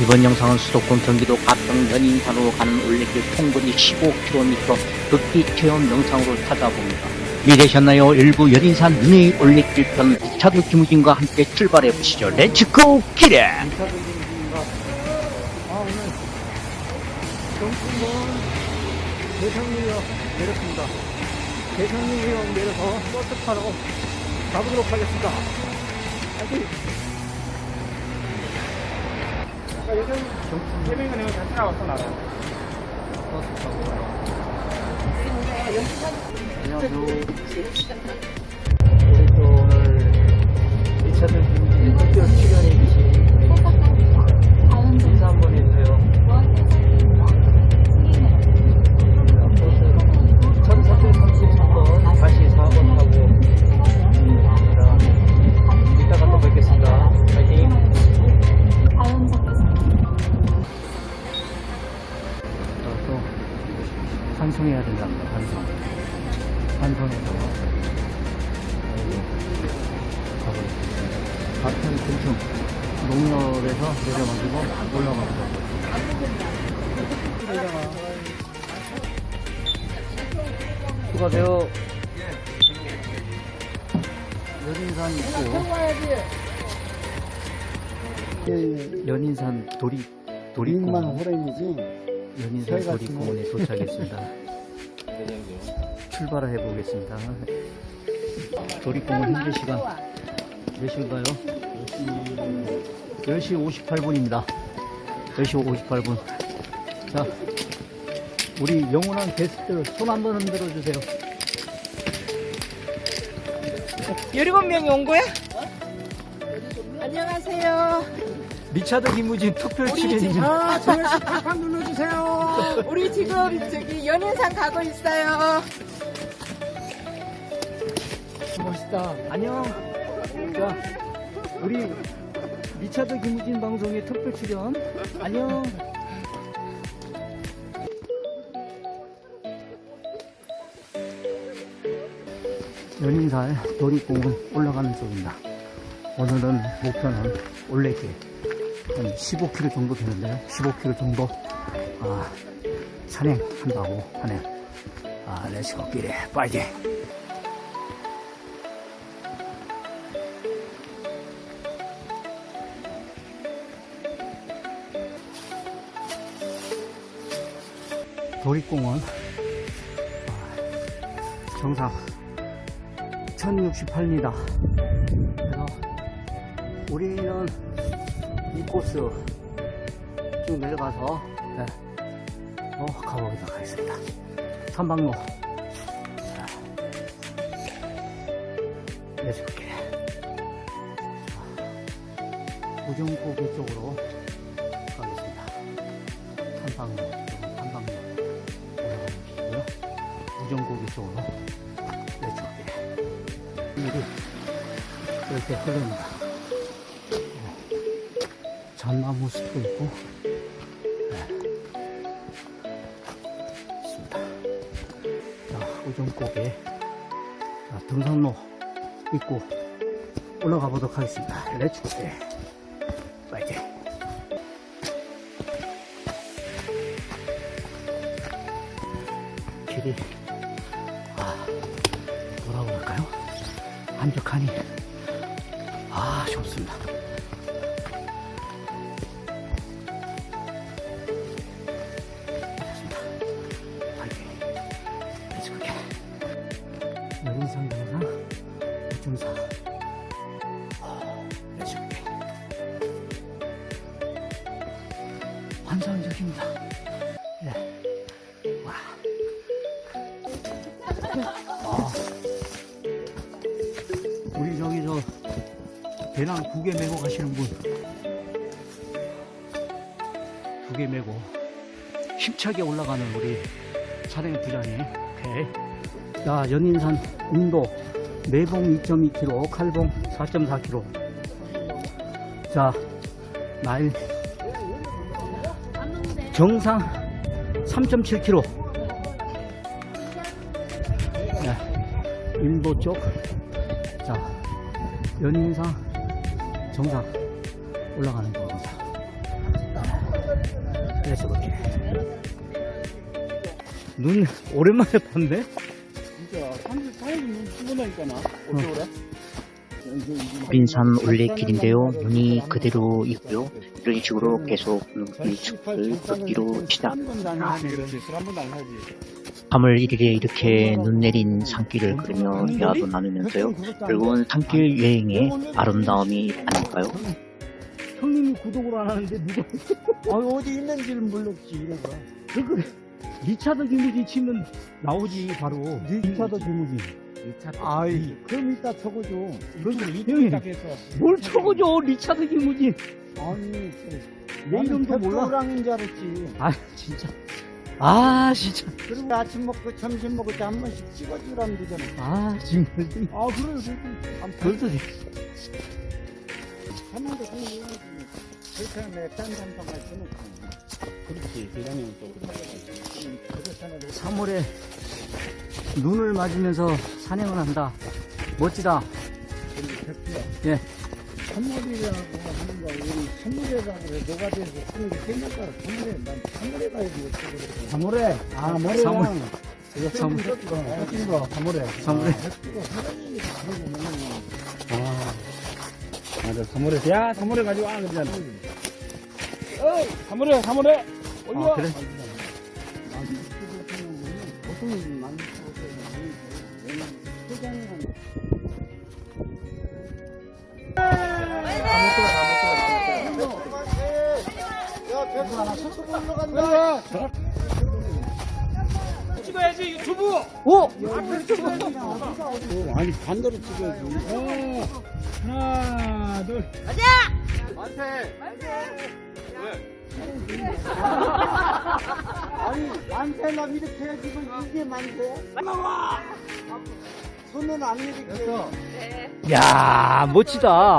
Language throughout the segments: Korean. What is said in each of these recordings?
이번 영상은 수도권 경기도 가평 연인산으로 가는 올레길 통거리 15km 극기 체험 영상으로 찾아봅니다. 미래셨나요? 일부 연인산 미니 올레길 편 차도 김우진과 함께 출발해 보시죠. Let's go 기래! 아 대성리역 내렸습니다. 대성리역 내려서 버스 타러 가보도록 하겠습니다. 아직 아, 이거 잘 따라왔어 나는. 버스 타고. 안녕하세요. 우리 또 오늘 2차들 김진 특별 출연해 주신 인사 한번 해 환송해야 된답니다. 환송해서 가보겠습니다. 가평 군청 농협에서 내려가지고 올라가보자. 수고하세요. 연인산 있고 연인산 도리 우리만 도리공원 호랭이지 연인산 저희가 도리공원에 도착했습니다. 출발을 해보겠습니다. 도리공원 현재 시간 몇 시인가요? 10시 58분입니다. 10시 58분. 자, 우리 영원한 게스트 손 한번 흔들어 주세요. 17명이 온 거야? 안녕하세요. 리차드 김우진 특별 출연입니다. 아, 조금씩 팍팍 눌러주세요. 우리 지금 저기 연인산 가고 있어요. 멋있다. 안녕. 자, 우리 리차드 김우진 방송의 특별 출연. 안녕. 연인산 도립공원 올라가는 쪽입니다. 오늘은 목표는 올레길 한 15km 정도 되는데요. 15km 정도 아, 산행한다고 하네요. 아, Let's go 길에 빨리. 도립공원. 아, 정상 1068m 그래서 우리는 이 코스 쭉 내려가서 네, 어, 가보도록 하겠습니다. 선방로. 자, 내줄게. 우정고개 쪽으로 이렇게 흐릅니다. 네. 전나무 숲도 있고. 네. 있습니다. 자 우정고개. 자, 등산로 있고 올라가 보도록 하겠습니다. Let's go 파이팅. 길이 아 뭐라고 할까요? 한적하니 아 좋습니다. 여린상 영상 우중사 렛츠고게 환상적입니다. 배낭 두 개 메고 가시는 분. 두 개 메고 힘차게 올라가는 우리 차량 부장님. 오케이. 자, 연인산 인도 내봉 2.2km, 칼봉 4.4km. 자, 날 정상 3.7km. 네, 인도 쪽. 자, 연인상 정상 올라가는 겁니다. 그래서 그렇게. 눈 오랜만에 봤네? 진짜 34일 죽어나니까 나. 어쩌래? 빈산 올레길인데요. 눈이 그대로 있고요. 이런 식으로 계속 안 하지. 한번도 안 하지. 3월 1일에 이렇게 눈 내린 산길을 걸으며 대화도 나누면서요. 결국은 산길 여행의 아름다움이 아닐까요? 형님이 구독을 안 하는데 누가 아, 어디 있는지를 몰랐지, 이래가. 그거 리차드 김우진 치면 나오지 바로 리차드 김우진 아이, 그럼 이따 적어줘. 형님 해서. 뭘 적어줘 리차드 김우진 아니, 내 이름도 몰라 랑인 줄 알았지. 아 진짜 아 진짜 그리고 아침 먹고 점심 먹을 때 한 번씩 찍어주라면 되잖아. 아 지금 아, 그래, 그래. 벌써 돼. 하는데 그냥 해야지. 그렇게 하면 딴 삼성할 수는 없고. 그렇지, 대장님 또. 그렇잖아. 3월에 눈을 맞으면서 산행을 한다 멋지다 예. 선물이라고 하는 거, 우리 선물이라고 해. 너가 돼서 게 생각나. 선물에, 난 선물에 가야지. 어쩌고 사물에? 아, 모래랑. 사물. 이거 참 햇진 거, 사물에. 사물에. 햇지고 사람이 다르고 뭐. 아. 맞아, 사물에. 야, 사물에 가지고 와, 그러잖아. 어이, 사물에, 사물에. 아, 그래? 보통 많이 먹었어요. 회장이랑 찍어야지 유튜브. 오! 아니 반대로 찍어야지. 어, 하나, 둘. 아니 만세만 이렇게 해야지 이게 만세? 손은 안 이렇게. 야 멋지다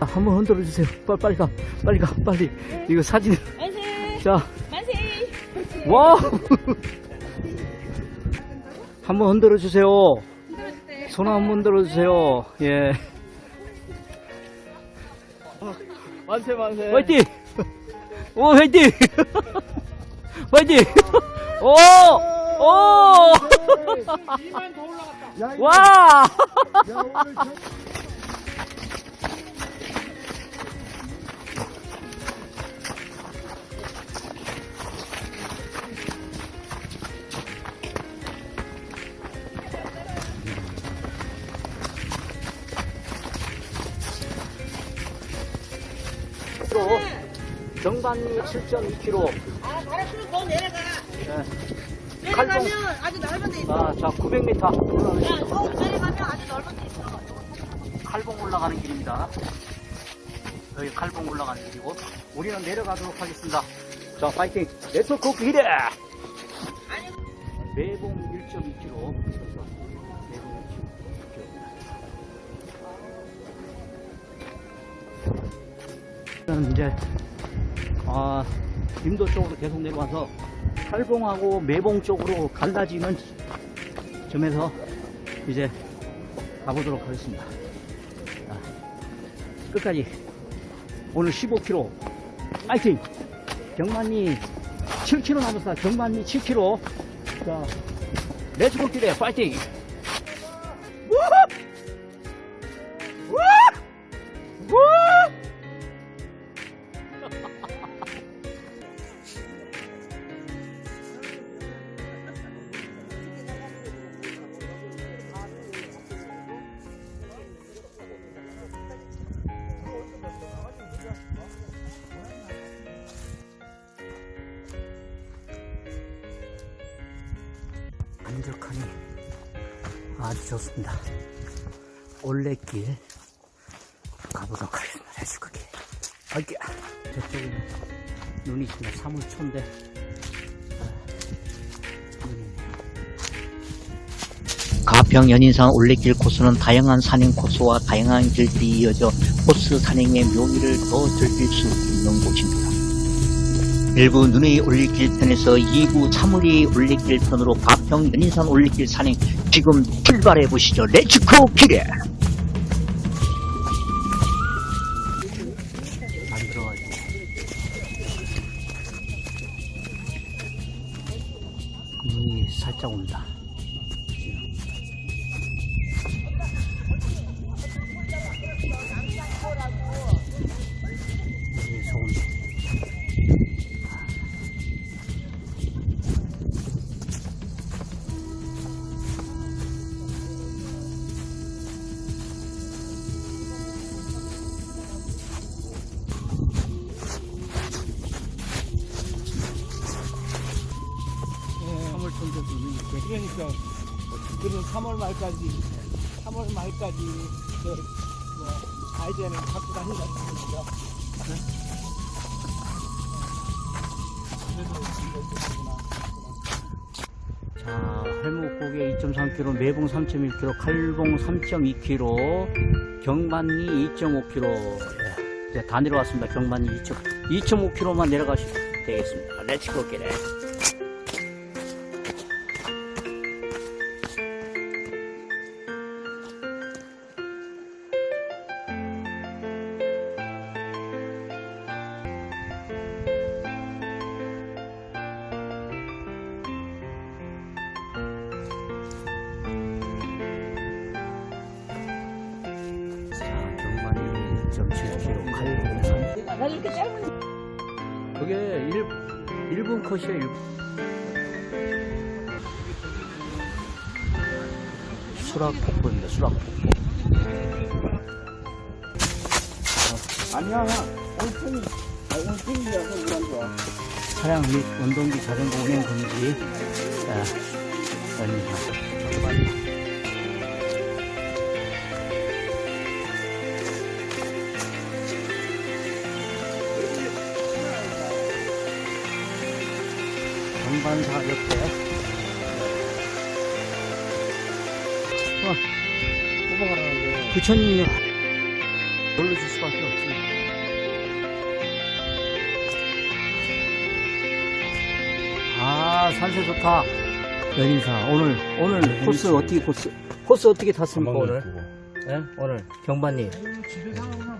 한번 흔들어 주세요 빨리 빨리 가 빨리 가 빨리 이거 사진 만세! 자 만세! Wow 한번 흔들어 주세요. 손 한번 흔들어 주세요. 예. 만세 만세. 화이팅! 오 화이팅! 화이팅! 오오! 야, 이거- 와! 야, 오늘 저... 정반리 7.2km. 아, 바로 더 내려가. 네. 내려가면 아주 넓은 데 있어. 아, 자, 900m. 야, 더 내려가면 아주 넓은 데 있어. 칼봉 올라가는 길입니다. 여기 칼봉 올라가는 길이고, 우리는 내려가도록 하겠습니다. 자, 파이팅! 네트워크 기대! 매봉 1.2km. 매봉 1.2km. 저는 이제, 아, 임도 쪽으로 계속 내려와서 칼봉하고 매봉 쪽으로 갈라지는 점에서 이제 가보도록 하겠습니다. 자, 끝까지 오늘 15km 파이팅! 경만리 7km 남았다. 경만리 7km. 자, Let's go 기대 파이팅! 안적하니 아주 좋습니다. 올레길 가보도록 하겠습니다. 해수극기. 어깨 저쪽에는 눈이 있습니다. 사물초인데 아. 가평 연인산 올레길 코스는 다양한 산행 코스와 다양한 길들이 이어져 코스 산행의 묘미를 더 즐길 수 있는 곳입니다. 1부 눈의 올레길 편에서 2부 사물이 올레길 편으로 가 평 연인산 올레길 산행 지금 출발해 보시죠. Let's go 기대! 말까지 3월 말까지 그, 뭐 아이디어는 갖고 다닌다 그러죠. 자, 할목고개 2.3km, 매봉 3.1km, 칼봉 3.2km, 경만리 2.5km. 예, 이제 다 내려왔습니다. 경만리 2.5km. 2.5km만 내려가시면 되겠습니다. Let's go 기래. 1.7kg 칼. 나 이렇게 짧은. 그게 1, 1분 컷이야, 1분. 수락폭포입니다, 수락폭포. 아니야, 얼큰이, 아, 온천이라서 우울한 거야. 차량 및 운동기 자전거 운행 금지. 자, 아닙니다. 반사 옆에. 어, 뽑아가라는데. 부처님이 놀러줄 수밖에 없지. 아, 산세 좋다. 연인사. 오늘, 오늘 코스 어떻게, 코스, 코스 어떻게 탔습니까, 오늘? 예? 오늘, 경반님.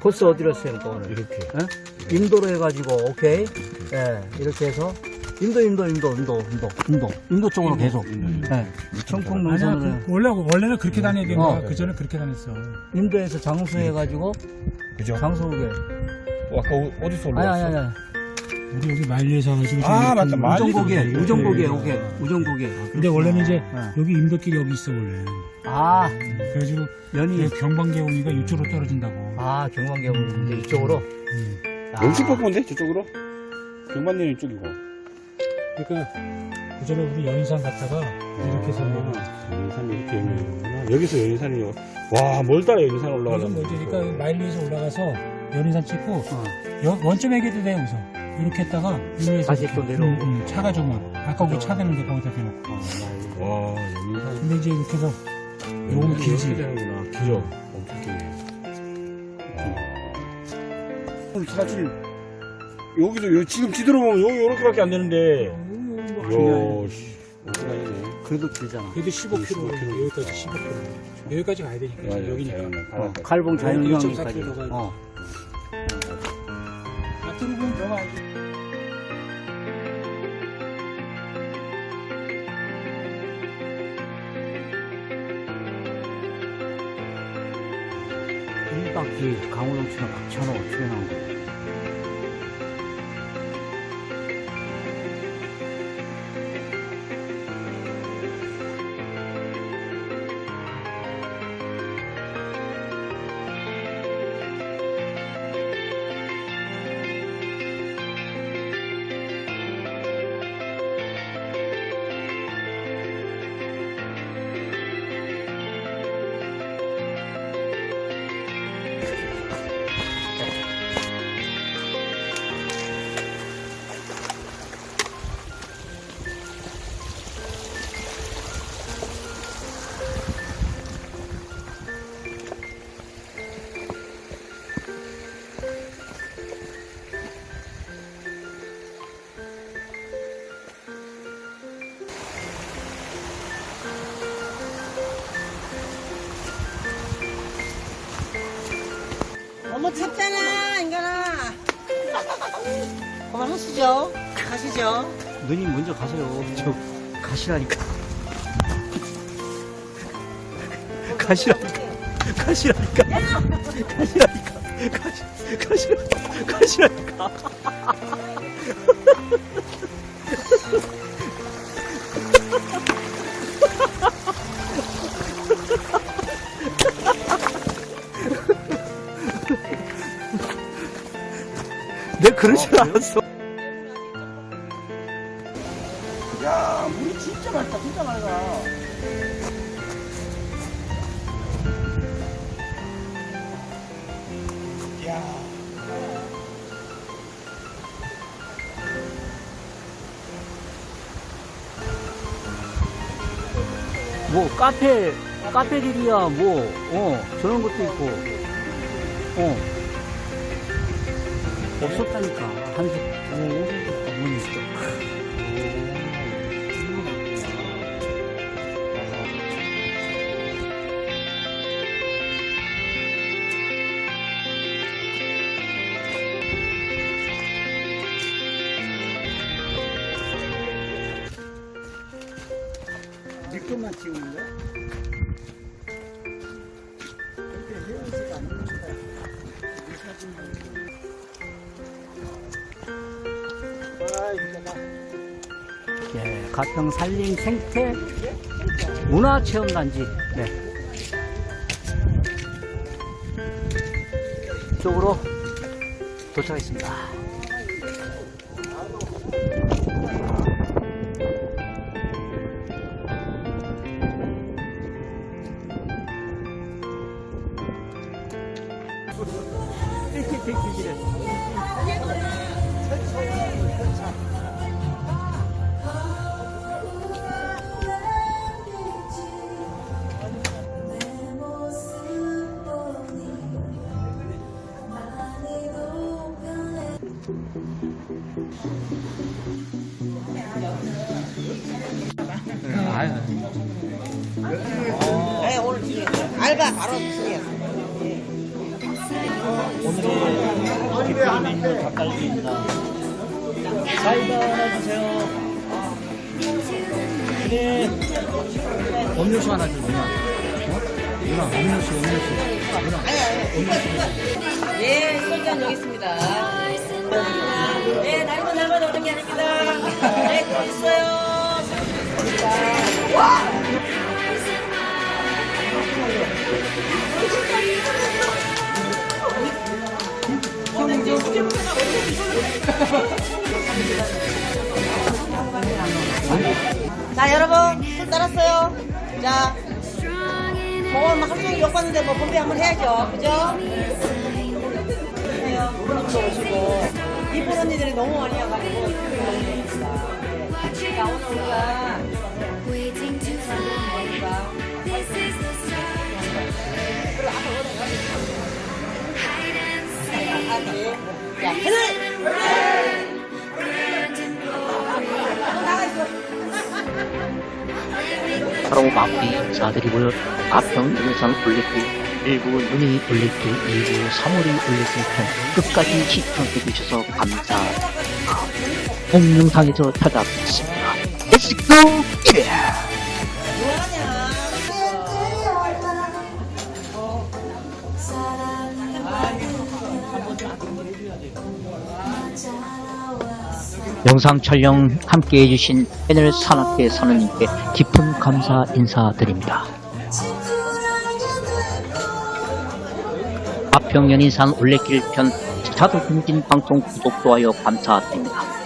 코스 어디로 했습니까, 오늘? 이렇게. 예? 인도로 해가지고, 오케이. 예, 이렇게 해서. 인도, 인도, 인도, 인도, 인도, 인도. 인도 쪽으로 계속. 예. 청풍 아니야, 그, 원래, 원래는 그렇게 다녀야 되는 어. 거야. 그 전에 그렇게 다녔어. 인도에서 장수 해가지고, 그죠? 장수국에. 어, 아까 어- 어디서 아니, 올라왔어? 아니, 아니. 우리 여기 말리에서 와가지고. 아, 지금 맞다. 말리. 우정고개, 말리도 우정고개, 이렇게. 오케이. 우정고개. 근데 원래는 이제 예. 여기 임도길이 여기 있어, 원래. 아, 그래가지고 연이. 경방계 오니가 이쪽으로 떨어진다고. 아, 경관계곡. 이제 이쪽으로. 음. 아, 영식 폭포인데? 저쪽으로? 경만리는 이쪽이고. 그러니까 그 전에 우리 연인산 갔다가 이렇게 해서 아, 연인산 이렇게 연인이구나. 여기서 연인산이, 와, 멀다, 연인산 여기서 올라가려면. 뭐지? 그러니까 마일리에서 올라가서 연인산 찍고 어. 여- 원점에 가도 돼 여기서 이렇게 했다가 위에서 다시 이렇게. 또 내려오고. 어. 응, 응, 차가 좀 아까 우리 차 대는데 거기다 대놓고 와, 연인산. 근데 이제 이렇게 해서 요거는 길지 되는구나. 길어. 엄청 길네. 와. 사실, 여기도, 요- 지금 지도로 보면 여기 요렇게밖에 안 되는데. 씨. 엄청 다니네. 그래도 길잖아. 그래도 15km 15km. 여기까지 15km 여기까지 가야 되니까 맞아, 여기니까 자연은 어, 자연경까지. 1.4km 가야 돼. 어. 앞으로 보면 너가 이 바퀴 강호동치랑 박찬호 출연한 거. 찼잖아 인간아 그만하시죠 가시죠 누님 먼저 가세요. 저 가시라니까. 가시라니까. 가시라니까. 가시라니까. 가시, 가시라니까. 가시라니까. 그러질 않았어. 야, 물이 진짜 맑다, 진짜 맑아. 야. 뭐 카페 카페들이야 뭐어 저런 것도 있고 어 없었다니까 한색 어 어머니 있어 네 것만 찍는 거야? 가평 산림 생태 문화체험단지 네. 쪽으로 도착했습니다. 네, 오늘 주세요. 알바 바로 주세요. 사이다 하나 주세요. 그래. 음료수 하나 줘, 누나. 어? 누나, 음료수, 음료수. 누나. 예, 소주 한 여기 있습니다. 예, 날만 날만 오는 게 아닙니다. 네, 또 있어요. 자, 여러분, 술 따랐어요. 자, 뭐, 하루 종일 욕 봤는데 뭐, 건배 한번 해야죠. 그죠? 해요. 오늘도 오시고. 이쁜 언니들이 너무 많이 와가지고 수요일 너무 좋습니다. 네. 나오는 우리가 자, 하나! 서로 마피 자들이 모여 아평 등산 불리기 1부 눈이 올림픽, 2부 3월이 올림픽 편 끝까지 시청해주셔서 감사합니다. 본 영상에서 찾아뵙겠습니다. Let's go! Yeah! 영상 촬영 함께 해주신 패널 산업계 선원님께 깊은 감사 인사드립니다. 가평 연인산 올레길 편 자도 공진 방송 구독 좋아요 감사드립니다.